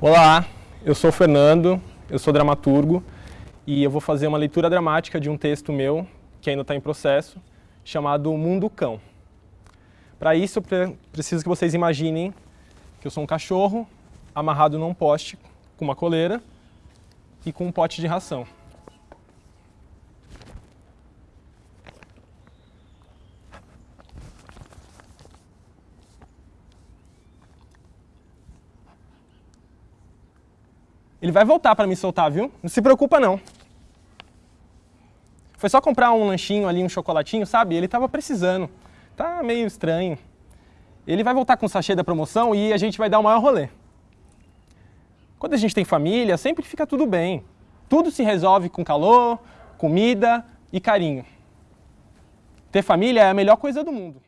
Olá, eu sou o Fernando, eu sou dramaturgo e eu vou fazer uma leitura dramática de um texto meu, que ainda está em processo, chamado Mundo Cão. Para isso, eu preciso que vocês imaginem que eu sou um cachorro amarrado num poste com uma coleira e com um pote de ração. Ele vai voltar para me soltar, viu? Não se preocupa não. Foi só comprar um lanchinho ali, um chocolatinho, sabe? Ele estava precisando. Tá meio estranho. Ele vai voltar com o sachê da promoção e a gente vai dar o maior rolê. Quando a gente tem família, sempre fica tudo bem. Tudo se resolve com calor, comida e carinho. Ter família é a melhor coisa do mundo.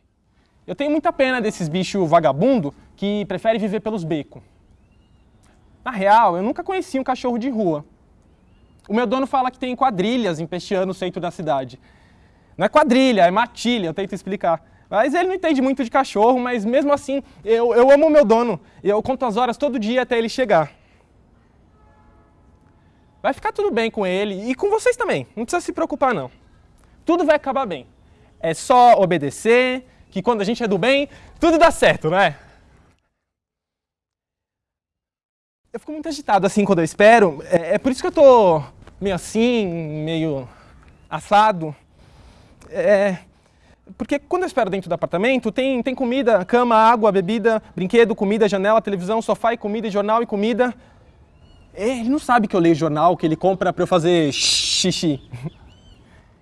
Eu tenho muita pena desses bichos vagabundo que preferem viver pelos becos. Na real, eu nunca conheci um cachorro de rua. O meu dono fala que tem quadrilhas empesteando o centro da cidade. Não é quadrilha, é matilha, eu tento explicar. Mas ele não entende muito de cachorro, mas mesmo assim, eu, eu amo o meu dono. Eu conto as horas todo dia até ele chegar. Vai ficar tudo bem com ele e com vocês também. Não precisa se preocupar, não. Tudo vai acabar bem. É só obedecer, que quando a gente é do bem, tudo dá certo, não é? Eu fico muito agitado assim quando eu espero. É, é por isso que eu tô meio assim, meio assado. É, porque quando eu espero dentro do apartamento, tem, tem comida, cama, água, bebida, brinquedo, comida, janela, televisão, sofá e comida, e jornal e comida. Ele não sabe que eu leio jornal, que ele compra para eu fazer xixi.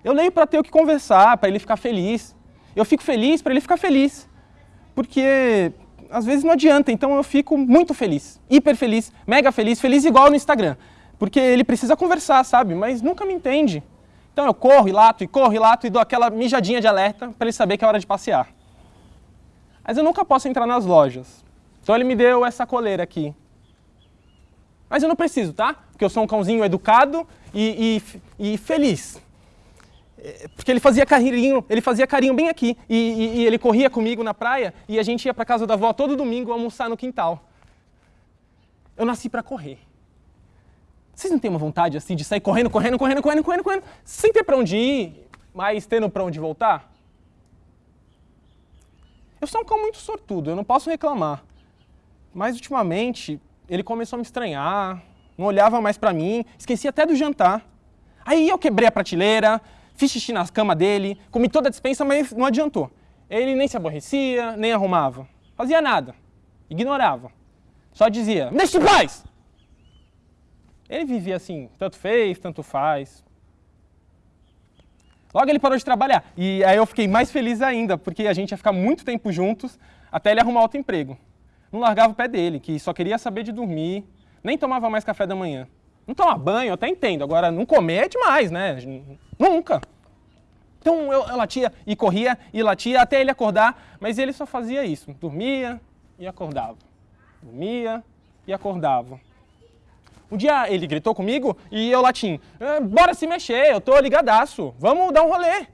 Eu leio para ter o que conversar, para ele ficar feliz. Eu fico feliz para ele ficar feliz. Porque às vezes não adianta, então eu fico muito feliz, hiper feliz, mega feliz, feliz igual no Instagram. Porque ele precisa conversar, sabe? Mas nunca me entende. Então eu corro e lato, e corro e lato, e dou aquela mijadinha de alerta para ele saber que é hora de passear. Mas eu nunca posso entrar nas lojas. Então ele me deu essa coleira aqui. Mas eu não preciso, tá? Porque eu sou um cãozinho educado e, e, e feliz. É, porque ele fazia carinho, ele fazia carinho bem aqui. E, e, e ele corria comigo na praia e a gente ia para casa da avó todo domingo almoçar no quintal. Eu nasci para correr. Vocês não têm uma vontade assim de sair correndo, correndo, correndo, correndo, correndo, correndo, sem ter para onde ir, mas tendo para onde voltar? Eu sou um cão muito sortudo, eu não posso reclamar. Mas ultimamente ele começou a me estranhar, não olhava mais para mim, esquecia até do jantar. Aí eu quebrei a prateleira, Fiz xixi na cama dele, comi toda a dispensa, mas não adiantou. Ele nem se aborrecia, nem arrumava. Fazia nada. Ignorava. Só dizia, deixa em paz! Ele vivia assim, tanto fez, tanto faz. Logo ele parou de trabalhar. E aí eu fiquei mais feliz ainda, porque a gente ia ficar muito tempo juntos até ele arrumar outro emprego. Não largava o pé dele, que só queria saber de dormir, nem tomava mais café da manhã. Não tomar banho, eu até entendo. Agora, não comer é demais, né? Nunca. Então eu, eu latia e corria e latia até ele acordar, mas ele só fazia isso. Dormia e acordava. Dormia e acordava. Um dia ele gritou comigo e eu latim, ah, bora se mexer, eu tô ligadaço, vamos dar um rolê.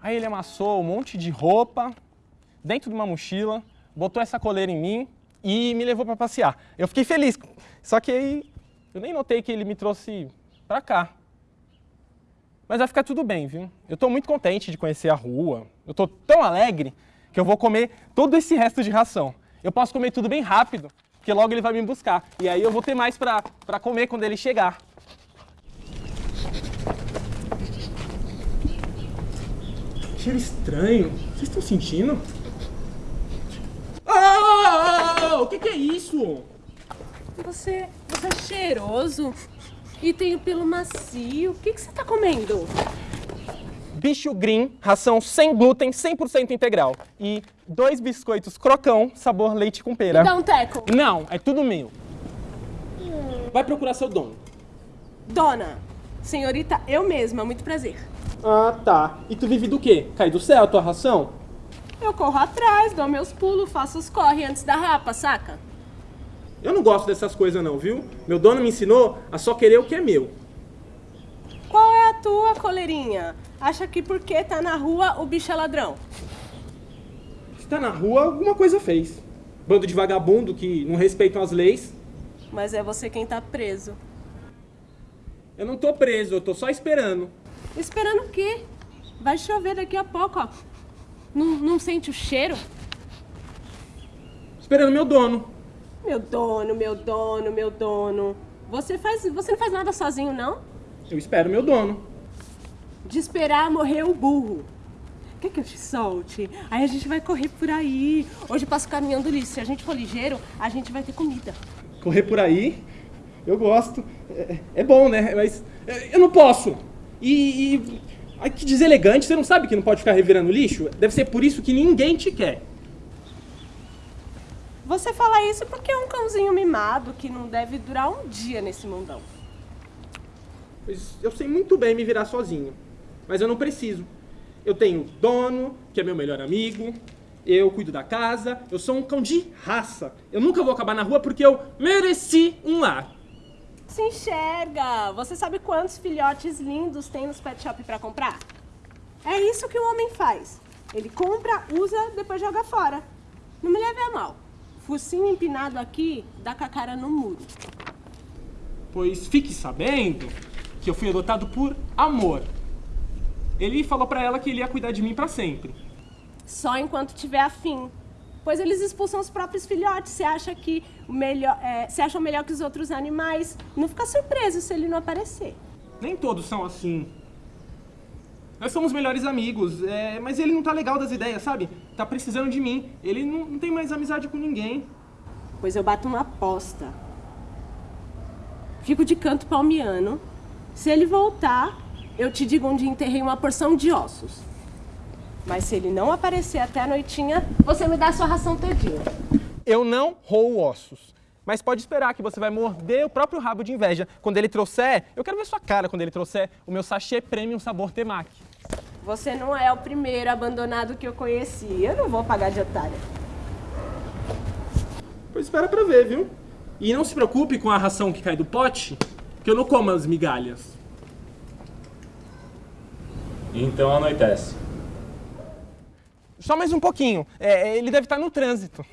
Aí ele amassou um monte de roupa dentro de uma mochila, botou essa coleira em mim e me levou para passear. Eu fiquei feliz, só que aí eu nem notei que ele me trouxe para cá. Mas vai ficar tudo bem, viu? Eu estou muito contente de conhecer a rua. Eu estou tão alegre que eu vou comer todo esse resto de ração. Eu posso comer tudo bem rápido, porque logo ele vai me buscar. E aí eu vou ter mais para comer quando ele chegar. Cheiro estranho. Vocês estão sentindo? Oh, o que, que é isso? Você, você é cheiroso e tem o pelo macio. O que, que você tá comendo? Bicho Green, ração sem glúten, 100% integral. E dois biscoitos crocão, sabor leite com pera. Dá um teco. Não, é tudo meu. Vai procurar seu dono. Dona, senhorita, eu mesma, muito prazer. Ah, tá. E tu vive do quê? Cai do céu a tua ração? Eu corro atrás, dou meus pulos, faço os corre antes da rapa, saca? Eu não gosto dessas coisas não, viu? Meu dono me ensinou a só querer o que é meu. Qual é a tua, coleirinha? Acha que porque tá na rua o bicho é ladrão? Se tá na rua, alguma coisa fez. Bando de vagabundo que não respeitam as leis. Mas é você quem tá preso. Eu não tô preso, eu tô só esperando. Esperando o quê? Vai chover daqui a pouco, ó. Não, não sente o cheiro? Esperando meu dono. Meu dono, meu dono, meu dono. Você faz, você não faz nada sozinho, não? Eu espero meu dono. De esperar morrer o burro. Quer que eu te solte? Aí a gente vai correr por aí. Hoje eu passo caminhando lixo. Se a gente for ligeiro, a gente vai ter comida. Correr por aí? Eu gosto. É, é bom, né? Mas é, eu não posso. E, e ai, que deselegante. Você não sabe que não pode ficar revirando lixo? Deve ser por isso que ninguém te quer. Você fala isso porque é um cãozinho mimado que não deve durar um dia nesse mundão. Pois eu sei muito bem me virar sozinho. Mas eu não preciso. Eu tenho dono, que é meu melhor amigo. Eu cuido da casa. Eu sou um cão de raça. Eu nunca vou acabar na rua porque eu mereci um lar. Se enxerga! Você sabe quantos filhotes lindos tem nos pet shop para comprar? É isso que o homem faz. Ele compra, usa, depois joga fora. Não me leve a mal. Focinho empinado aqui, dá com a cara no muro. Pois fique sabendo que eu fui adotado por amor. Ele falou pra ela que ele ia cuidar de mim pra sempre. Só enquanto tiver afim. Pois eles expulsam os próprios filhotes. Você acha que o melhor, é, você acha melhor que os outros animais? Não fica surpreso se ele não aparecer. Nem todos são assim. Nós somos melhores amigos, é, mas ele não tá legal das ideias, sabe? Tá precisando de mim. Ele não, não tem mais amizade com ninguém. Pois eu bato uma aposta. Fico de canto palmiano. Se ele voltar, eu te digo onde enterrei uma porção de ossos. Mas se ele não aparecer até a noitinha, você me dá a sua ração todinha. Eu não roo ossos. Mas pode esperar que você vai morder o próprio rabo de inveja. Quando ele trouxer, eu quero ver sua cara quando ele trouxer o meu sachê premium sabor temaki. Você não é o primeiro abandonado que eu conheci. Eu não vou pagar de otária. Pois espera pra ver, viu? E não se preocupe com a ração que cai do pote, que eu não como as migalhas. Então anoitece. Só mais um pouquinho. É, ele deve estar no trânsito.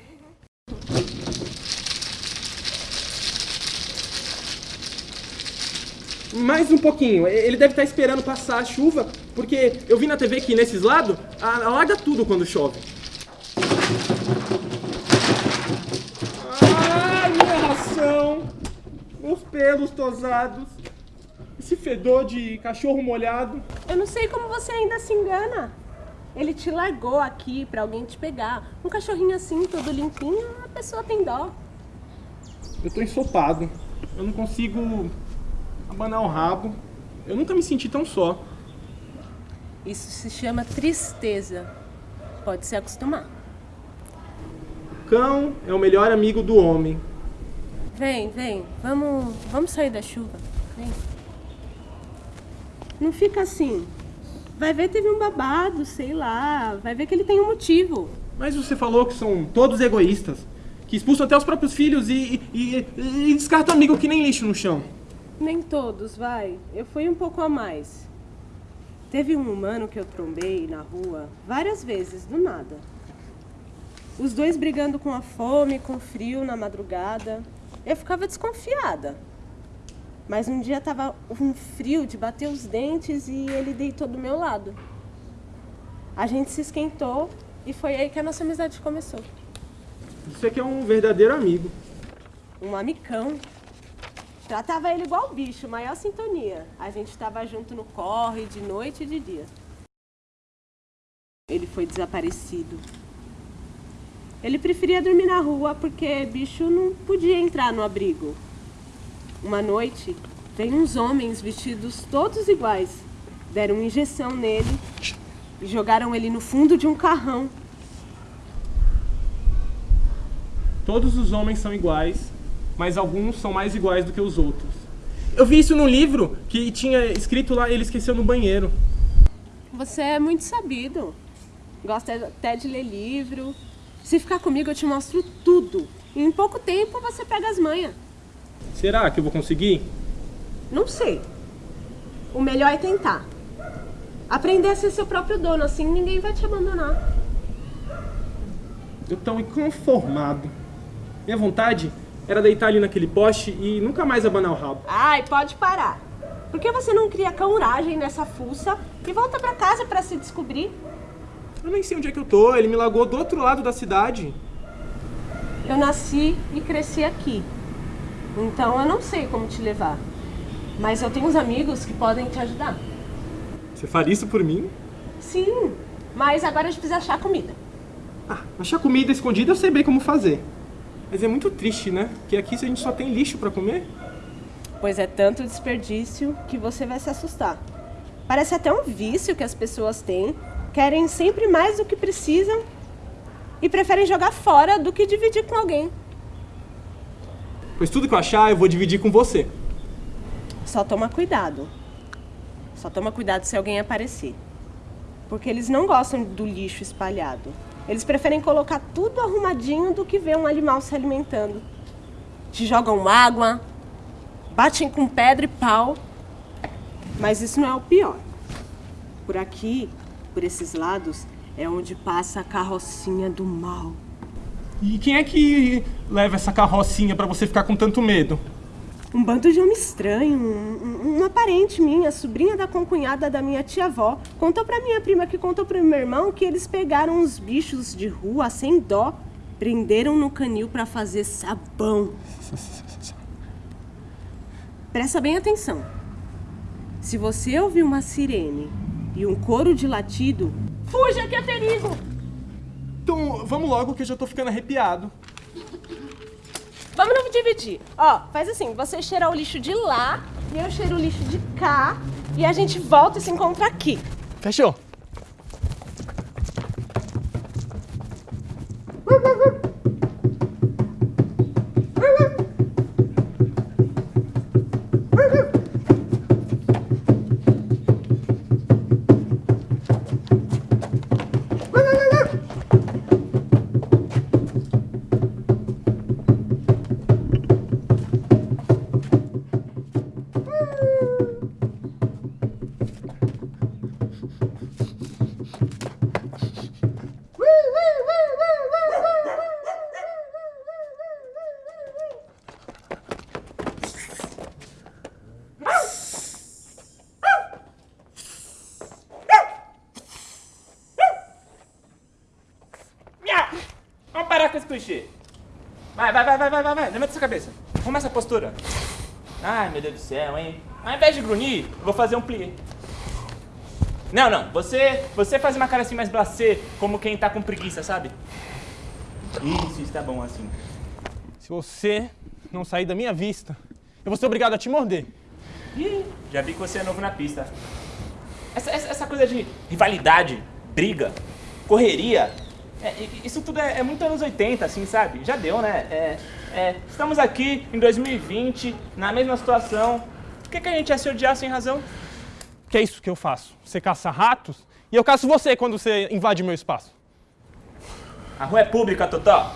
Mais um pouquinho. Ele deve estar esperando passar a chuva, porque eu vi na TV que nesses lados alaga tudo quando chove. Ai, minha ração! Meus pelos tosados. Esse fedor de cachorro molhado. Eu não sei como você ainda se engana. Ele te largou aqui pra alguém te pegar. Um cachorrinho assim, todo limpinho, a pessoa tem dó. Eu tô ensopado. Eu não consigo abanar o rabo. Eu nunca me senti tão só. Isso se chama tristeza. Pode se acostumar. O cão é o melhor amigo do homem. Vem, vem. Vamos, vamos sair da chuva. Vem. Não fica assim. Vai ver teve um babado, sei lá. Vai ver que ele tem um motivo. Mas você falou que são todos egoístas. Que expulsam até os próprios filhos e, e, e, e descartam amigo que nem lixo no chão. Nem todos, vai. Eu fui um pouco a mais. Teve um humano que eu trombei na rua várias vezes, do nada. Os dois brigando com a fome, com o frio na madrugada. Eu ficava desconfiada. Mas um dia tava um frio de bater os dentes e ele deitou do meu lado. A gente se esquentou e foi aí que a nossa amizade começou. Isso aqui é um verdadeiro amigo. Um amicão. Tratava ele igual bicho, maior sintonia. A gente estava junto no corre, de noite e de dia. Ele foi desaparecido. Ele preferia dormir na rua porque bicho não podia entrar no abrigo. Uma noite, vem uns homens vestidos todos iguais. Deram injeção nele e jogaram ele no fundo de um carrão. Todos os homens são iguais, mas alguns são mais iguais do que os outros. Eu vi isso no livro que tinha escrito lá, ele esqueceu no banheiro. Você é muito sabido. Gosta até de ler livro. Se ficar comigo, eu te mostro tudo. E em pouco tempo você pega as manhas. Será que eu vou conseguir? Não sei. O melhor é tentar. Aprender a ser seu próprio dono, assim ninguém vai te abandonar. Eu tô inconformado. Minha vontade era deitar ali naquele poste e nunca mais abanar o rabo. Ai, pode parar. Por que você não cria coragem nessa fuça e volta pra casa pra se descobrir? Eu nem sei onde é que eu tô, ele me largou do outro lado da cidade. Eu nasci e cresci aqui. Então eu não sei como te levar. Mas eu tenho uns amigos que podem te ajudar. Você faria isso por mim? Sim, mas agora a gente precisa achar comida. Ah, achar comida escondida eu sei bem como fazer. Mas é muito triste, né? Que aqui a gente só tem lixo pra comer. Pois é tanto desperdício que você vai se assustar. Parece até um vício que as pessoas têm, querem sempre mais do que precisam e preferem jogar fora do que dividir com alguém. Pois tudo que eu achar eu vou dividir com você. Só toma cuidado. Só toma cuidado se alguém aparecer. Porque eles não gostam do lixo espalhado. Eles preferem colocar tudo arrumadinho do que ver um animal se alimentando. Te jogam água, batem com pedra e pau. Mas isso não é o pior. Por aqui, por esses lados, é onde passa a carrocinha do mal. E quem é que leva essa carrocinha pra você ficar com tanto medo? Um bando de homem estranho, um, um- uma parente minha, sobrinha da concunhada da minha tia-avó, contou pra minha prima que contou pro meu irmão que eles pegaram uns bichos de rua sem dó, prenderam no canil pra fazer sabão. Presta bem atenção. Se você ouvir uma sirene e um coro de latido, fuja que é perigo! Então, vamos logo que eu já tô ficando arrepiado. Vamos nos dividir. Ó, faz assim, você cheira o lixo de lá e eu cheiro o lixo de cá e a gente volta e se encontra aqui. Fechou? Vamos parar com esse clichê. Vai, vai, vai, vai, vai, vai, vai. Levanta essa cabeça. Arruma essa postura. Ai, meu Deus do céu, hein? Ao invés de grunhir, eu vou fazer um plié. Não, não. Você, você faz uma cara assim mais blasé, como quem tá com preguiça, sabe? Isso, está bom assim. Se você não sair da minha vista, eu vou ser obrigado a te morder. Ih, já vi que você é novo na pista. Essa, essa, essa coisa de rivalidade, briga, correria, é, isso tudo é, é muito anos 80, assim, sabe? Já deu, né? É, é, estamos aqui em 2020, na mesma situação. Por que, que a gente ia se odiar sem razão? Que é isso que eu faço. Você caça ratos e eu caço você quando você invade meu espaço. A rua é pública, Totó.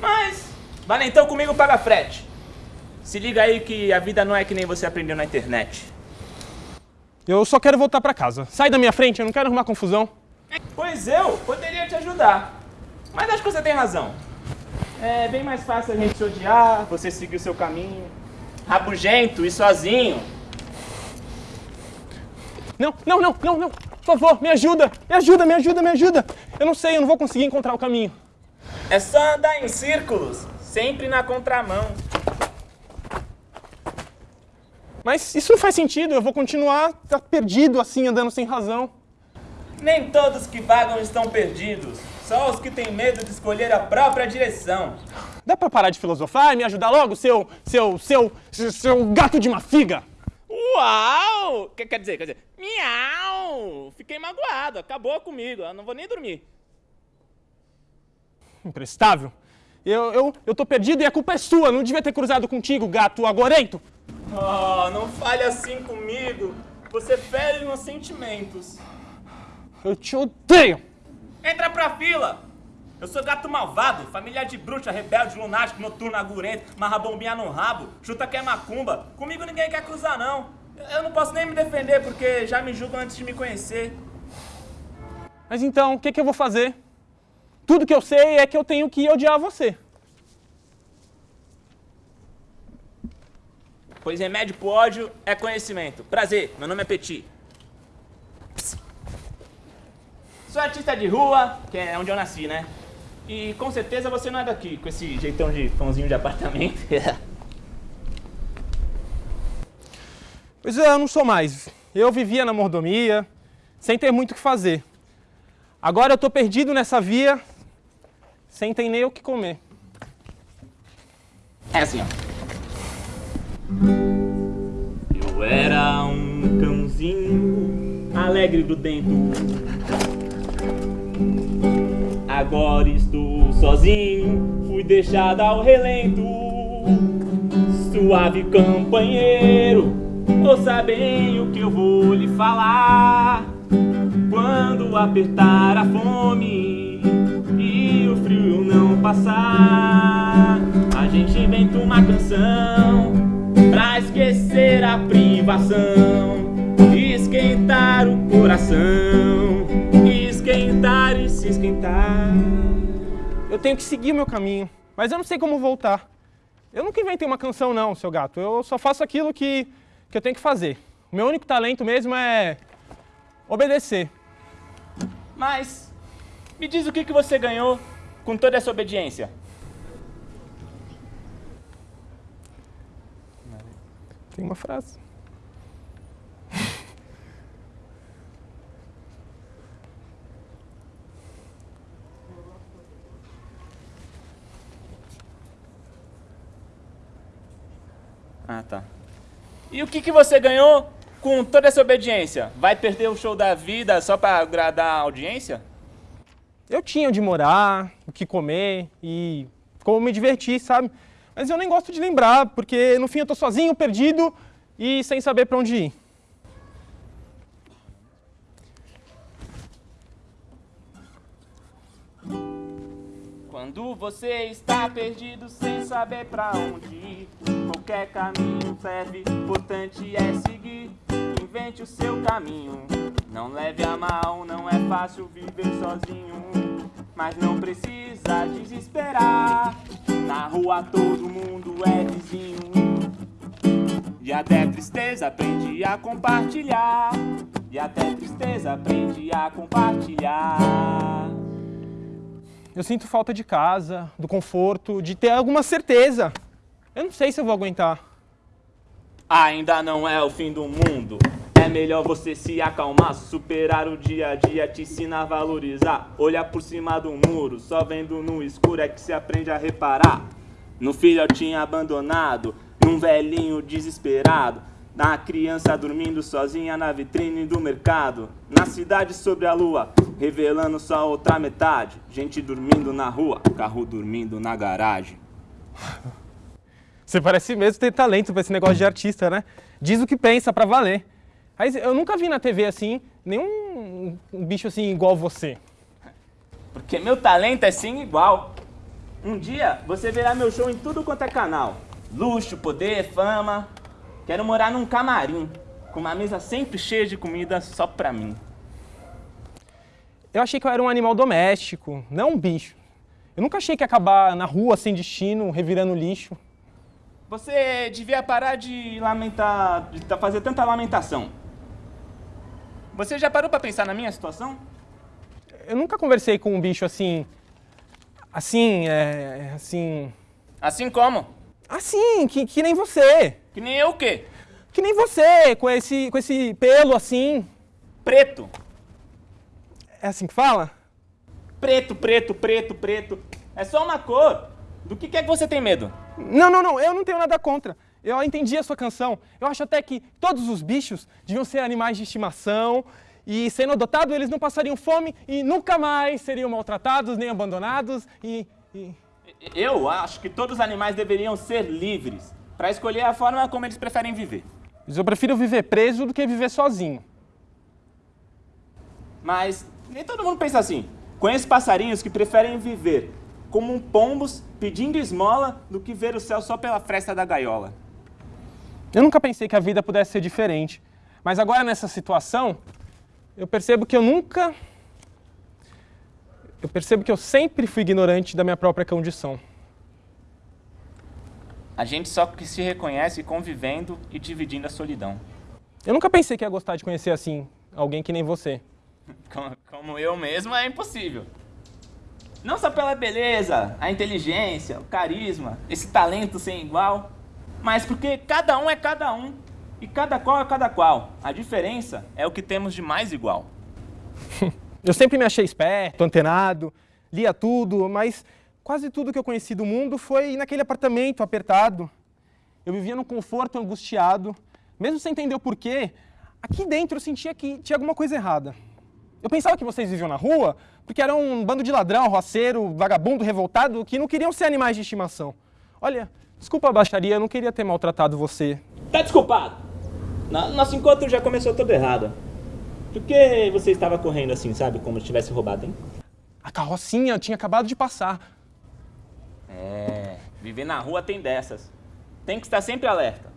Mas, valentão comigo paga frete. Se liga aí que a vida não é que nem você aprendeu na internet. Eu só quero voltar pra casa. Sai da minha frente, eu não quero arrumar confusão. Pois eu poderia te ajudar. Mas acho que você tem razão. É bem mais fácil a gente se odiar, você seguir o seu caminho. Rabugento e sozinho. Não, não, não, não, não. Por favor, me ajuda. Me ajuda, me ajuda, me ajuda. Eu não sei, eu não vou conseguir encontrar o caminho. É só andar em círculos, sempre na contramão. Mas isso não faz sentido. Eu vou continuar tá perdido assim, andando sem razão. Nem todos que vagam estão perdidos. Só os que têm medo de escolher a própria direção. Dá pra parar de filosofar e me ajudar logo, seu, seu, seu, seu, seu gato de uma figa? Uau! Quer, quer dizer, quer dizer, miau! Fiquei magoado, acabou comigo, eu não vou nem dormir. Imprestável. Eu, eu, eu tô perdido e a culpa é sua. Não devia ter cruzado contigo, gato agorento. Oh, não fale assim comigo. Você fere meus sentimentos. Eu te odeio! Entra pra fila! Eu sou gato malvado, familiar de bruxa, rebelde, lunático, noturno, agurento, marra bombinha no rabo, chuta que é macumba. Comigo ninguém quer cruzar, não. Eu não posso nem me defender, porque já me julgam antes de me conhecer. Mas então, o que, que eu vou fazer? Tudo que eu sei é que eu tenho que odiar você. Pois remédio pro ódio é conhecimento. Prazer, meu nome é Petit. Sou artista de rua, que é onde eu nasci, né? E com certeza você não é daqui, com esse jeitão de pãozinho de apartamento. Pois é, eu não sou mais. Eu vivia na mordomia, sem ter muito o que fazer. Agora eu tô perdido nessa via, sem ter nem o que comer. É assim, ó. Eu era um cãozinho alegre do dentro. Agora estou sozinho, fui deixado ao relento. Suave companheiro, ouça bem o que eu vou lhe falar. Quando apertar a fome e o frio não passar, a gente inventa uma canção pra esquecer a privação, esquentar o coração, esquentar e se esquentar. Eu tenho que seguir o meu caminho, mas eu não sei como voltar. Eu nunca inventei uma canção não, seu gato. Eu só faço aquilo que, que eu tenho que fazer. O meu único talento mesmo é obedecer. Mas me diz o que, que você ganhou com toda essa obediência? Tem uma frase. Ah, tá. E o que, que você ganhou com toda essa obediência? Vai perder o show da vida só pra agradar a audiência? Eu tinha onde morar, o que comer e como me divertir, sabe? Mas eu nem gosto de lembrar, porque no fim eu tô sozinho, perdido e sem saber pra onde ir. Quando você está perdido sem saber pra onde ir, qualquer caminho serve, importante é seguir. Invente o seu caminho, não leve a mal, não é fácil viver sozinho. Mas não precisa desesperar, na rua todo mundo é vizinho. E até tristeza aprende a compartilhar, e até tristeza aprende a compartilhar. Eu sinto falta de casa, do conforto, de ter alguma certeza. Eu não sei se eu vou aguentar. Ainda não é o fim do mundo. É melhor você se acalmar, superar o dia a dia, te ensina a valorizar. Olhar por cima do muro, só vendo no escuro é que se aprende a reparar. No filhotinho abandonado, num velhinho desesperado, na criança dormindo sozinha na vitrine do mercado, na cidade sobre a lua, revelando só outra metade. Gente dormindo na rua, carro dormindo na garagem. Você parece mesmo ter talento pra esse negócio de artista, né? Diz o que pensa pra valer. Aí eu nunca vi na TV assim, nenhum um bicho assim igual você. Porque meu talento é sim igual. Um dia você verá meu show em tudo quanto é canal. Luxo, poder, fama. Quero morar num camarim, com uma mesa sempre cheia de comida só pra mim. Eu achei que eu era um animal doméstico, não um bicho. Eu nunca achei que ia acabar na rua sem destino, revirando lixo. Você devia parar de lamentar, de ta- fazer tanta lamentação. Você já parou pra pensar na minha situação? Eu nunca conversei com um bicho assim. Assim, é. Assim. Assim como? Assim, que, que nem você. Que nem eu o quê? Que nem você, com esse, com esse pelo assim. Preto. É assim que fala? Preto, preto, preto, preto. É só uma cor. Do que, que é que você tem medo? Não, não, não, eu não tenho nada contra. Eu entendi a sua canção. Eu acho até que todos os bichos deviam ser animais de estimação e, sendo adotados, eles não passariam fome e nunca mais seriam maltratados nem abandonados e. e... Eu acho que todos os animais deveriam ser livres para escolher a forma como eles preferem viver. Mas eu prefiro viver preso do que viver sozinho. Mas nem todo mundo pensa assim. Conheço passarinhos que preferem viver como um pombos pedindo esmola do que ver o céu só pela fresta da gaiola. Eu nunca pensei que a vida pudesse ser diferente. Mas agora, nessa situação, eu percebo que eu nunca. Eu percebo que eu sempre fui ignorante da minha própria condição. A gente só que se reconhece convivendo e dividindo a solidão. Eu nunca pensei que ia gostar de conhecer assim, alguém que nem você. Como, como eu mesmo, é impossível. Não só pela beleza, a inteligência, o carisma, esse talento sem igual, mas porque cada um é cada um e cada qual é cada qual. A diferença é o que temos de mais igual. Eu sempre me achei esperto, antenado, lia tudo, mas quase tudo que eu conheci do mundo foi naquele apartamento apertado. Eu vivia num conforto angustiado, mesmo sem entender o porquê, aqui dentro eu sentia que tinha alguma coisa errada. Eu pensava que vocês viviam na rua porque eram um bando de ladrão, roceiro, vagabundo, revoltado, que não queriam ser animais de estimação. Olha, desculpa a baixaria, eu não queria ter maltratado você. Tá desculpado. Nosso encontro já começou todo errado. Por que você estava correndo assim, sabe? Como se tivesse roubado, hein? A carrocinha tinha acabado de passar. É, viver na rua tem dessas. Tem que estar sempre alerta.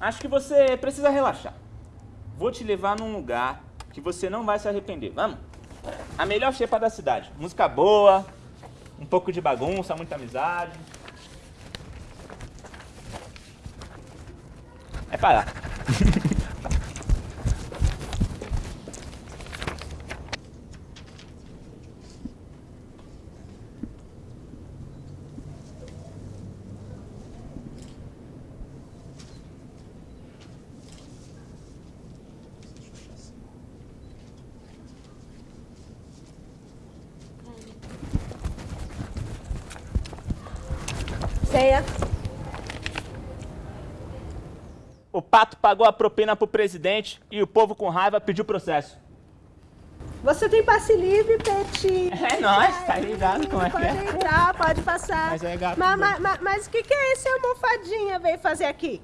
Acho que você precisa relaxar. Vou te levar num lugar que você não vai se arrepender. Vamos? A melhor xepa da cidade. Música boa, um pouco de bagunça, muita amizade. É parar. Ceia. O pato pagou a propina pro presidente e o povo com raiva pediu processo. Você tem passe livre, Peti. É nóis, tá ligado como é que Pode é? entrar, pode passar. Mas é gato, Mas, mas, mas- mas o que, que é esse almofadinha veio fazer aqui?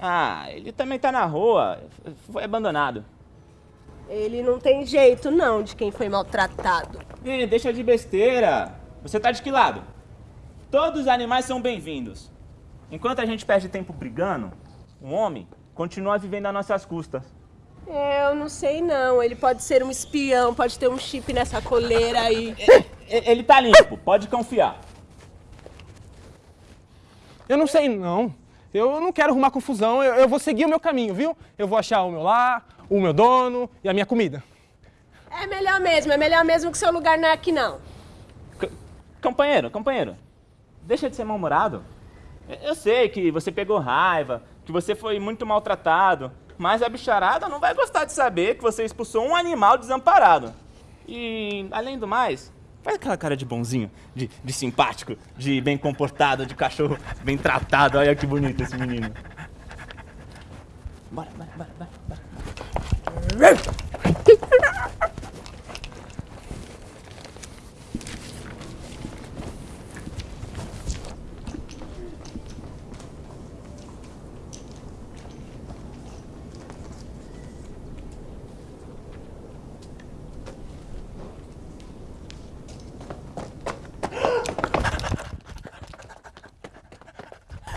Ah, ele também tá na rua, foi abandonado. Ele não tem jeito, não, de quem foi maltratado. Ih, deixa de besteira. Você tá de que lado? Todos os animais são bem-vindos. Enquanto a gente perde tempo brigando, o homem continua vivendo às nossas custas. Eu não sei, não. Ele pode ser um espião, pode ter um chip nessa coleira aí. E- Ele tá limpo, pode confiar. Eu não sei, não. Eu não quero arrumar confusão, eu, eu vou seguir o meu caminho, viu? Eu vou achar o meu lar, o meu dono e a minha comida. É melhor mesmo, é melhor mesmo que seu lugar não é aqui, não. C- companheiro, companheiro, deixa de ser mal-humorado. Eu sei que você pegou raiva, que você foi muito maltratado, mas a bicharada não vai gostar de saber que você expulsou um animal desamparado. E, além do mais, faz aquela cara de bonzinho, de, de simpático, de bem comportado, de cachorro bem tratado. Olha que bonito esse menino. Bora, bora, bora, bora. bora.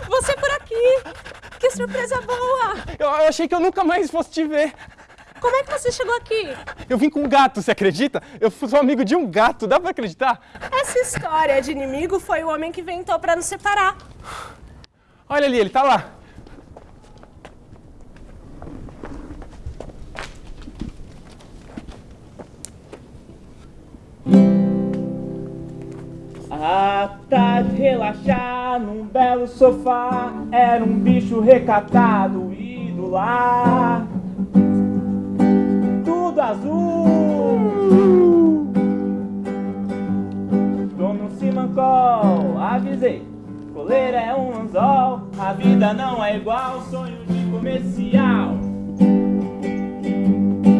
Você por aqui! Que surpresa boa! Eu, eu achei que eu nunca mais fosse te ver. Como é que você chegou aqui? Eu vim com um gato, você acredita? Eu sou amigo de um gato, dá pra acreditar? Essa história de inimigo foi o homem que inventou pra nos separar. Olha ali, ele tá lá. Sofá Era um bicho recatado e do lar. Tudo azul. Dono Simancol, avisei Coleira é um anzol A vida não é igual Sonho de comercial.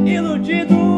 Iludido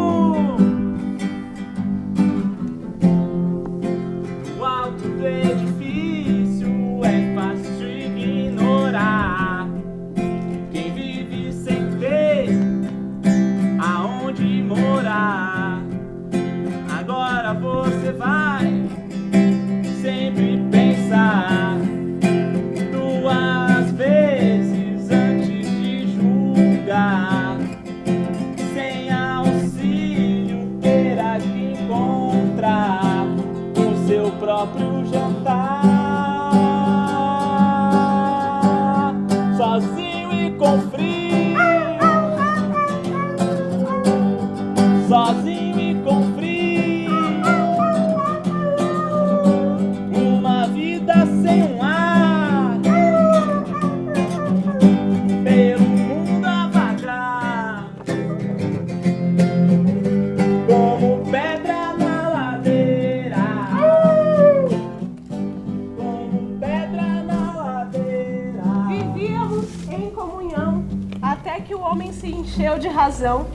razão.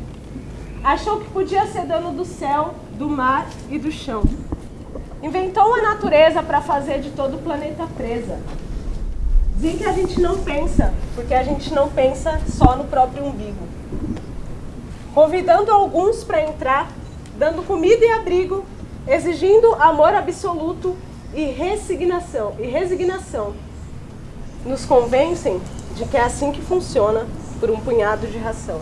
Achou que podia ser dono do céu, do mar e do chão. Inventou a natureza para fazer de todo o planeta presa. Dizem que a gente não pensa, porque a gente não pensa só no próprio umbigo. Convidando alguns para entrar, dando comida e abrigo, exigindo amor absoluto e resignação. E resignação. Nos convencem de que é assim que funciona por um punhado de ração.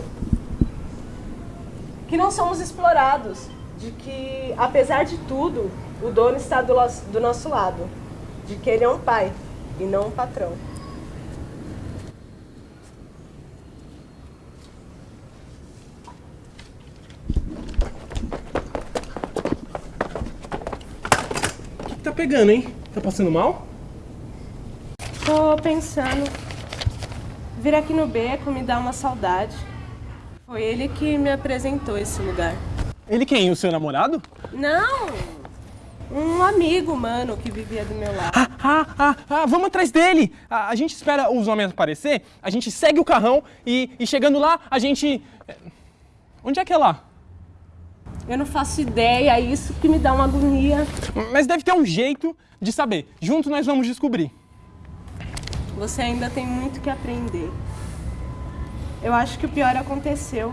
Que não somos explorados, de que, apesar de tudo, o dono está do, do nosso lado, de que ele é um pai e não um patrão. O que, que tá pegando, hein? Tá passando mal? Tô pensando. Vir aqui no beco me dá uma saudade. Foi ele que me apresentou esse lugar. Ele quem? O seu namorado? Não! Um amigo, mano, que vivia do meu lado. Ah, ah, ah, ah vamos atrás dele! A, a, gente espera os homens aparecer, a gente segue o carrão e, e chegando lá, a gente. Eh, onde é que é lá? Eu não faço ideia, é isso que me dá uma agonia. Mas deve ter um jeito de saber. Junto nós vamos descobrir. Você ainda tem muito que aprender. Eu acho que o pior aconteceu.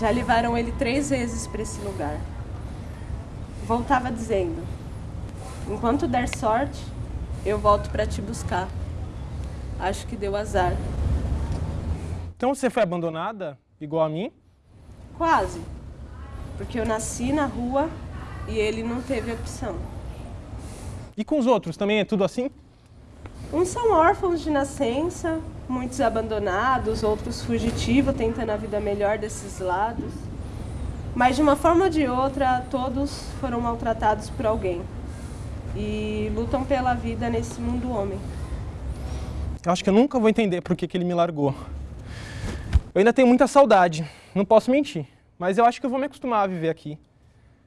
Já levaram ele três vezes para esse lugar. Voltava dizendo: Enquanto der sorte, eu volto para te buscar. Acho que deu azar. Então você foi abandonada, igual a mim? Quase. Porque eu nasci na rua e ele não teve opção. E com os outros também é tudo assim? Uns são órfãos de nascença, muitos abandonados, outros fugitivos, tentando a vida melhor desses lados. Mas de uma forma ou de outra, todos foram maltratados por alguém e lutam pela vida nesse mundo homem. Eu acho que eu nunca vou entender por que, que ele me largou. Eu ainda tenho muita saudade, não posso mentir, mas eu acho que eu vou me acostumar a viver aqui.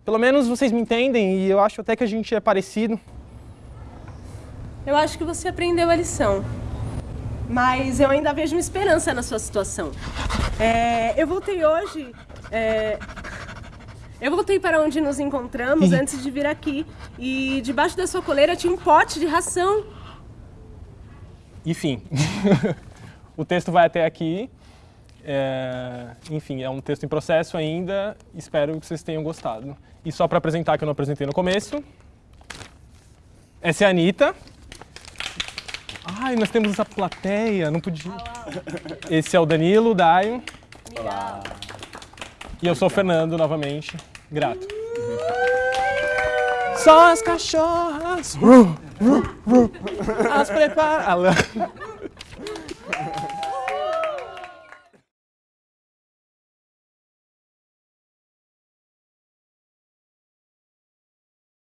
Pelo menos vocês me entendem e eu acho até que a gente é parecido. Eu acho que você aprendeu a lição. Mas eu ainda vejo uma esperança na sua situação. É, eu voltei hoje. É, eu voltei para onde nos encontramos antes de vir aqui. E debaixo da sua coleira tinha um pote de ração. Enfim, o texto vai até aqui. É, enfim, é um texto em processo ainda. Espero que vocês tenham gostado. E só para apresentar, que eu não apresentei no começo. Essa é a Anitta. Ai, nós temos essa plateia, não podia. Esse é o Danilo, o Daio. Olá. E eu sou o Fernando, novamente. Grato. Só as cachorras. As prepara.